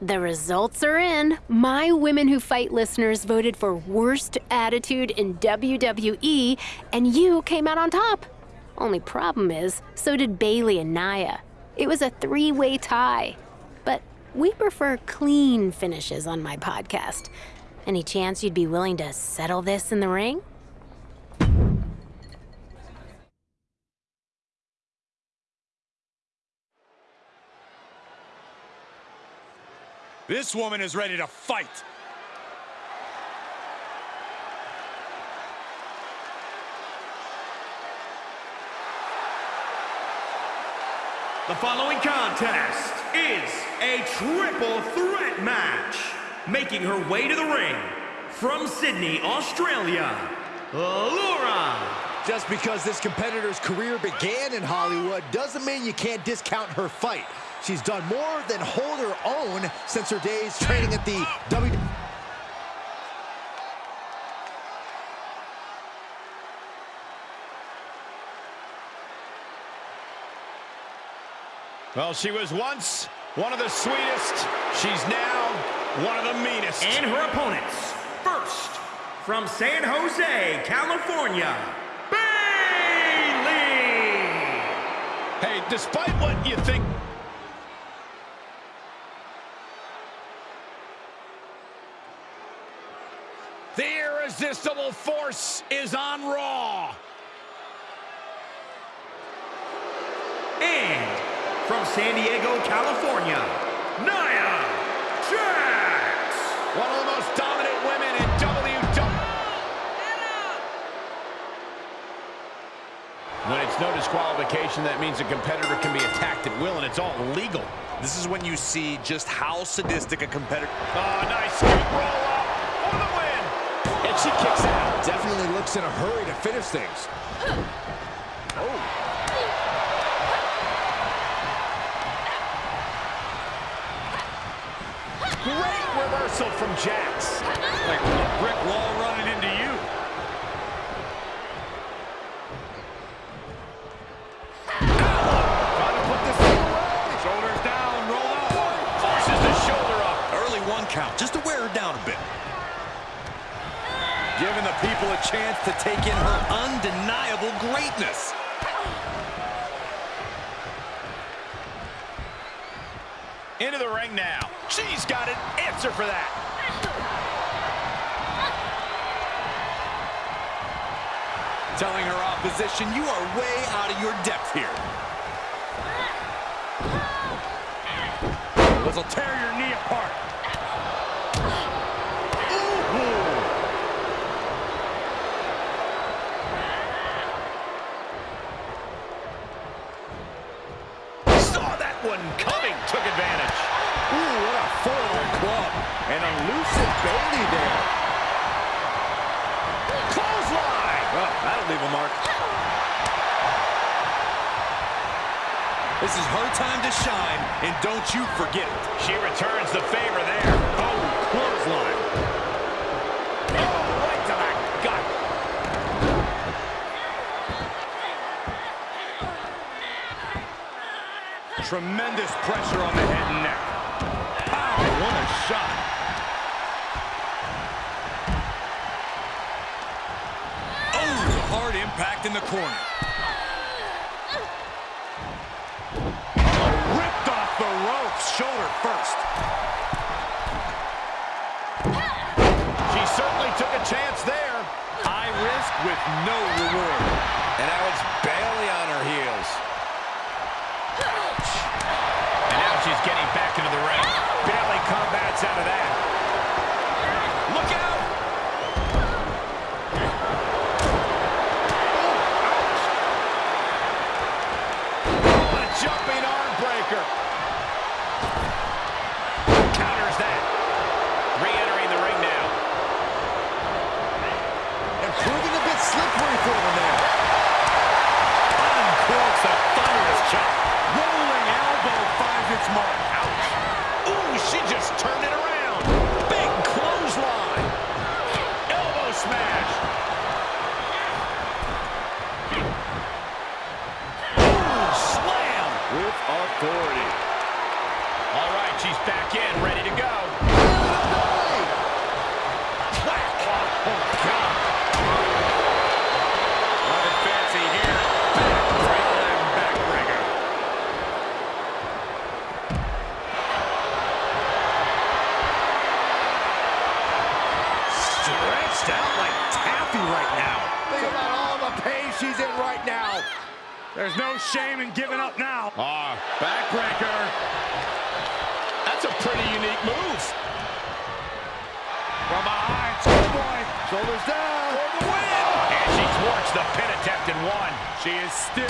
The results are in. My Women Who Fight listeners voted for worst attitude in WWE, and you came out on top. Only problem is, so did Bayley and Nia. It was a three way tie. But we prefer clean finishes on my podcast. Any chance you'd be willing to settle this in the ring? This woman is ready to fight. The following contest is a triple threat match. Making her way to the ring from Sydney, Australia, Laura. Just because this competitor's career began in Hollywood doesn't mean you can't discount her fight. She's done more than hold her own since her days training at the W. Well, she was once one of the sweetest. She's now one of the meanest. And her opponents. First, from San Jose, California, despite what you think The irresistible force is on Raw. And from San Diego, California, Nia Jax. One No disqualification, that means a competitor can be attacked at will, and it's all legal. This is when you see just how sadistic a competitor... Oh, nice scoop roll up for the win. And she kicks out. Definitely looks in a hurry to finish things. Oh. Great reversal from Jax. Like a brick wall running into you. Trying to put this thing away. Shoulders down, roll up. Forces the shoulder up. Early one count, just to wear her down a bit. Giving the people a chance to take in her undeniable greatness. Into the ring now. She's got an answer for that. Telling her opposition, you are way out of your depth here. This will tear your knee apart. Saw that one coming, took advantage. Ooh, what a forward club. And elusive Bayley there. Clothesline. Well, that'll leave a mark. This is her time to shine, and don't you forget it. She returns the favor there. Oh, clothesline. Tremendous pressure on the head and neck.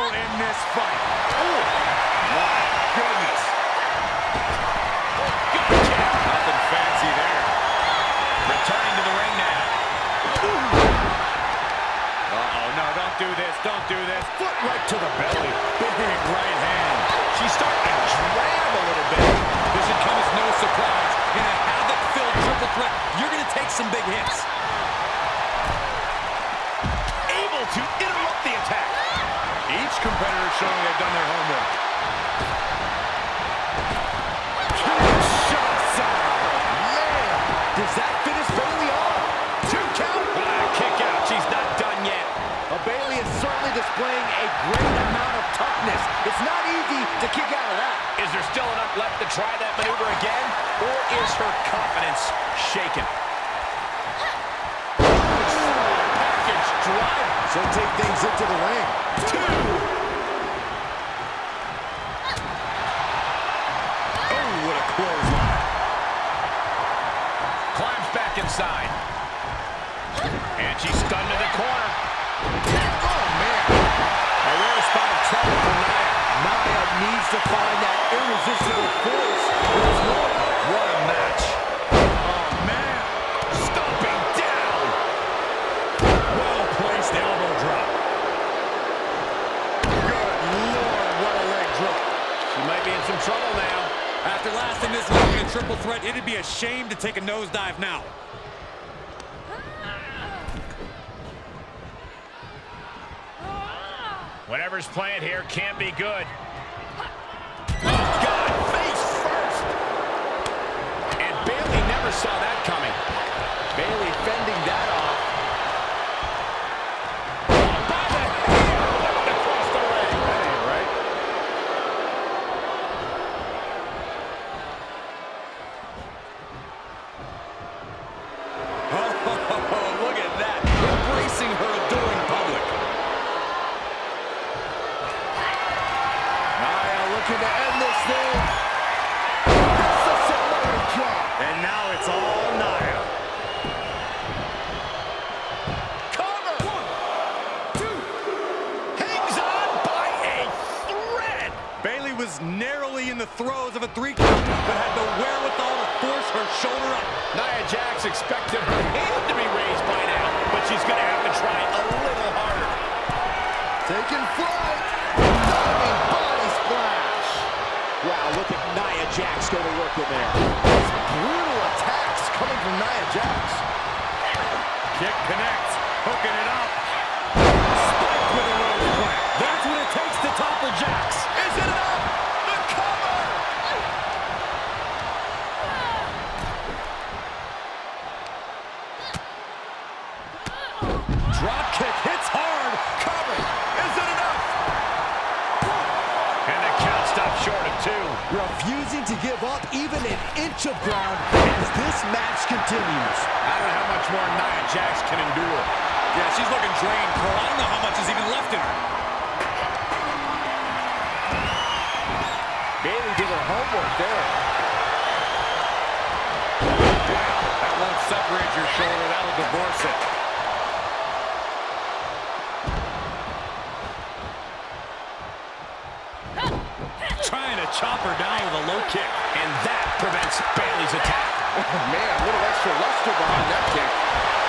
Still in this fight. Oh, my goodness. Gotcha. Nothing fancy there. Returning to the ring now. Uh-oh, no, don't do this, don't do this. Foot right to the belly. Big right hand. She's starting to drag a little bit. This should come as no surprise. In a havoc-filled triple threat, you're going to take some big hits. Competitor showing they've done their homework. Man, does that finish Bayley off? Two count. Ah, kick out. She's not done yet. Well, Bayley is certainly displaying a great amount of toughness. It's not easy to kick out of that. Is there still enough left to try that maneuver again? Or is her confidence shaken? Package driver. She'll take things into the ring. Two. Oh, what a clothesline. Climbs back inside. And she's stunned to the take a nosedive now. Whatever's playing here can't be good. Narrowly in the throes of a three count, but had the wherewithal to force her shoulder up. Nia Jax expected her hand to be raised by now, but she's going to have to try a little harder. Taking flight. Diving body splash. Wow, look at Nia Jax go to work in there. These brutal attacks coming from Nia Jax. Kick connects, hooking it up. Spiked with a rose plant. That's what it takes to topple Jax. Is it enough? Drop kick hits hard. Cover. Is it enough? And the count stopped short of two. Refusing to give up even an inch of ground as this match continues. I don't know how much more Nia Jax can endure. Yeah, she's looking drained, Cole. I don't know how much is even left in her. Bayley did her homework there. That won't separate your shoulder. That'll divorce it. Trying to chop down with a low kick. And that prevents Bayley's attack. Oh, man, a little extra luster behind that kick.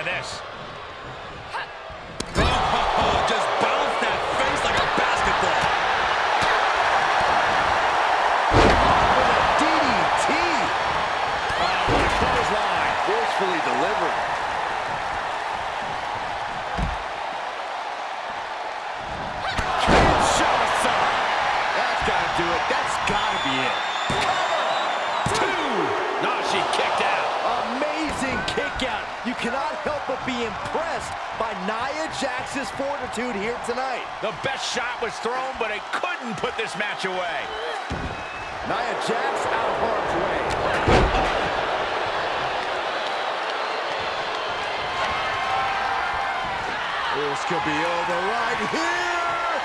Out of this. Fortitude here tonight. The best shot was thrown, but it couldn't put this match away. Nia Jax out of harm's way. This could be over right here.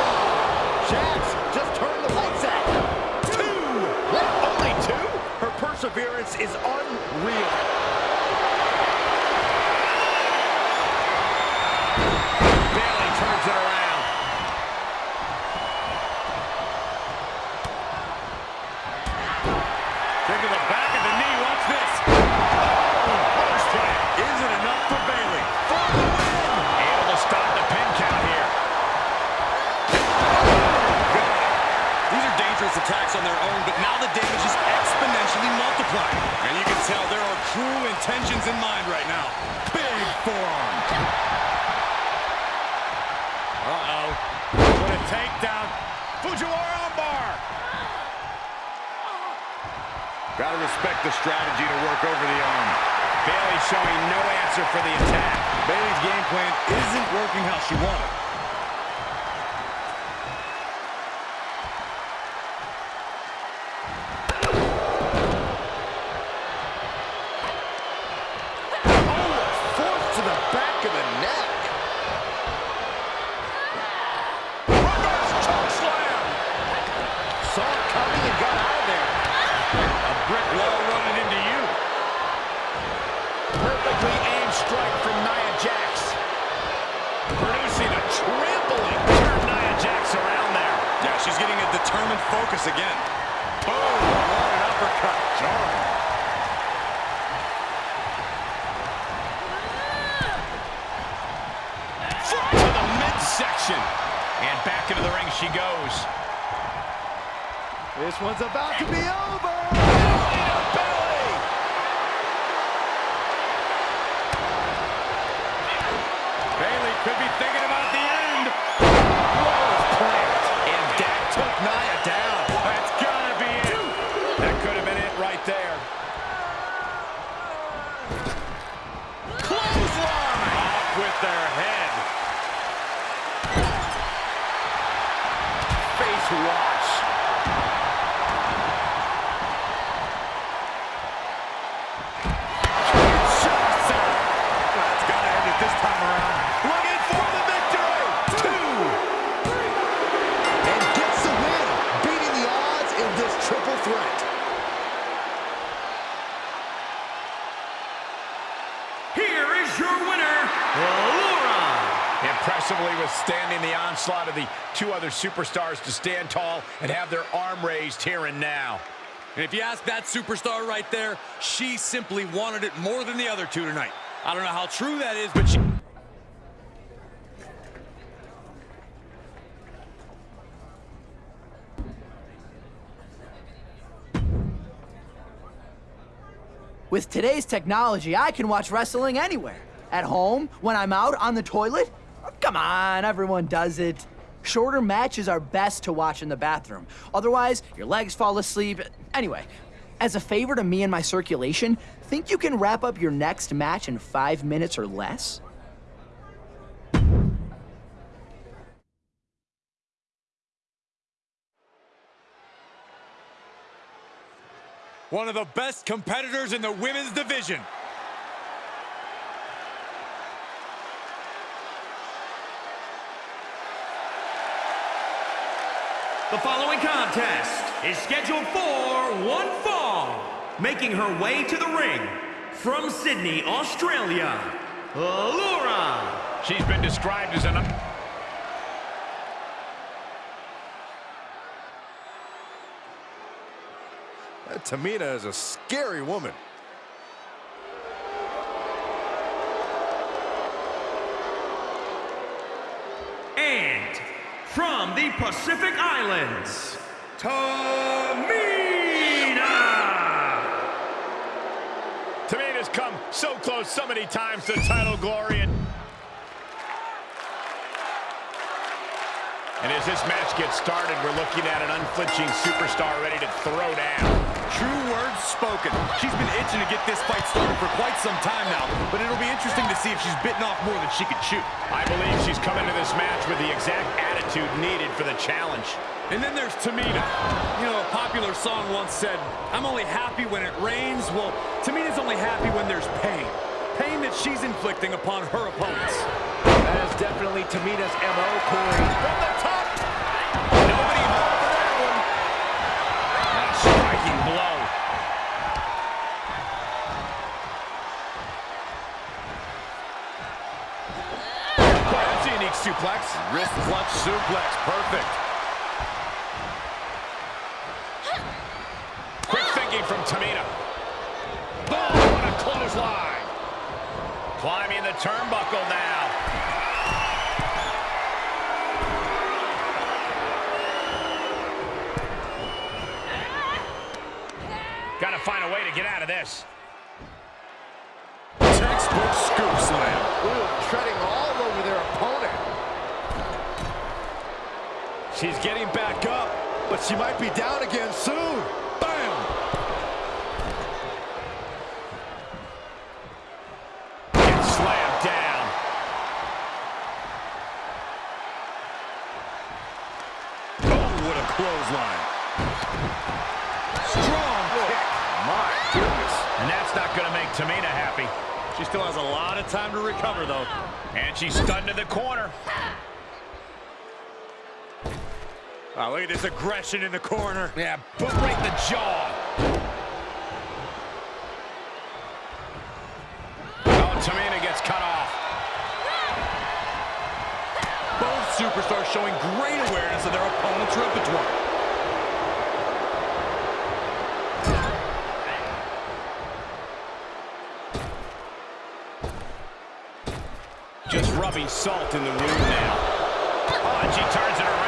Oh, Jax just turned the lights out. Two. What? Only two? Her perseverance is unreal. Attacks on their own, but now the damage is exponentially multiplied. And you can tell there are cruel intentions in mind right now. Big forearm. Uh-oh. What a takedown. Fujiwara armbar. Gotta respect the strategy to work over the arm. Bayley showing no answer for the attack. Bayley's game plan isn't working how she wanted. Determined again. Boom. What an uppercut. Jarring. Foot to the midsection. And back into the ring she goes. This one's about to be over. Could be thinking about the onslaught of the two other superstars to stand tall and have their arm raised here and now. And if you ask that superstar right there, she simply wanted it more than the other two tonight. I don't know how true that is, but she... With today's technology, I can watch wrestling anywhere. At home, when I'm out, on the toilet. Come on, everyone does it. Shorter matches are best to watch in the bathroom. Otherwise, your legs fall asleep. Anyway, as a favor to me and my circulation, think you can wrap up your next match in five minutes or less? One of the best competitors in the women's division. The following contest is scheduled for one fall. Making her way to the ring from Sydney, Australia, Laura. She's been described as an... That Tamina is a scary woman. And from the Pacific Islands, Tamina. Tamina's come so close so many times to title glory and... And as this match gets started, we're looking at an unflinching superstar ready to throw down. True words spoken. She's been itching to get this fight started for quite some time now, but it'll be interesting to see if she's bitten off more than she can chew. I believe she's come into this match with the exact attitude needed for the challenge. And then there's Tamina. You know, a popular song once said, I'm only happy when it rains. Well, Tamina's only happy when there's pain. Pain that she's inflicting upon her opponents. That is definitely Tamina's M.O., Corey. Suplex. Wrist clutch suplex, perfect. Quick thinking from Tamina. Boom, what a clothesline. Climbing the turnbuckle now. Got to find a way to get out of this. Textbook scoop slam. Ooh, treading all over their opponent. She's getting back up, but she might be down again soon. Bam! Gets slammed down. Oh, what a clothesline. Strong kick. My goodness. And that's not going to make Tamina happy. She still has a lot of time to recover, though. And she's stunned to the corner. Wow, look at this aggression in the corner. Yeah, boot right in the jaw. Oh, Tamina gets cut off. Both superstars showing great awareness of their opponent's repertoire. Just rubbing salt in the wound now. Oh, and she turns it around.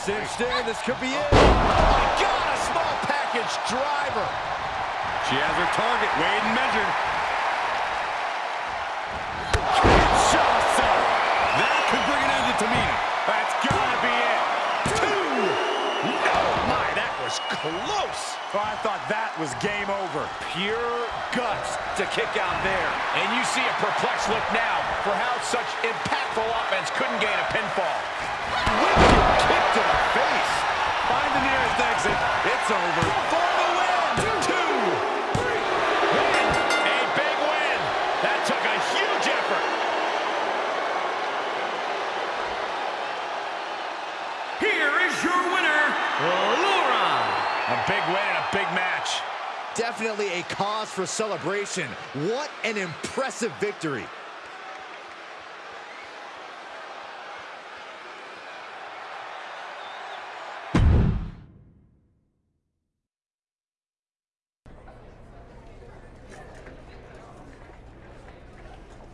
Cinched in. This could be it. Oh, my God! A small package driver. She has her target weighed and measured. That could bring an end to Tamina. That's gotta be it. Two. No, my, that was close. Oh, I thought that was game over. Pure guts to kick out there. And you see a perplexed look now for how such impactful offense couldn't gain a pinfall. Kick to the face. Find the nearest exit. It's over. For the win. Two. Three. Win. A big win. That took a huge effort. Here is your winner, Laura. A big win and a big match. Definitely a cause for celebration. What an impressive victory.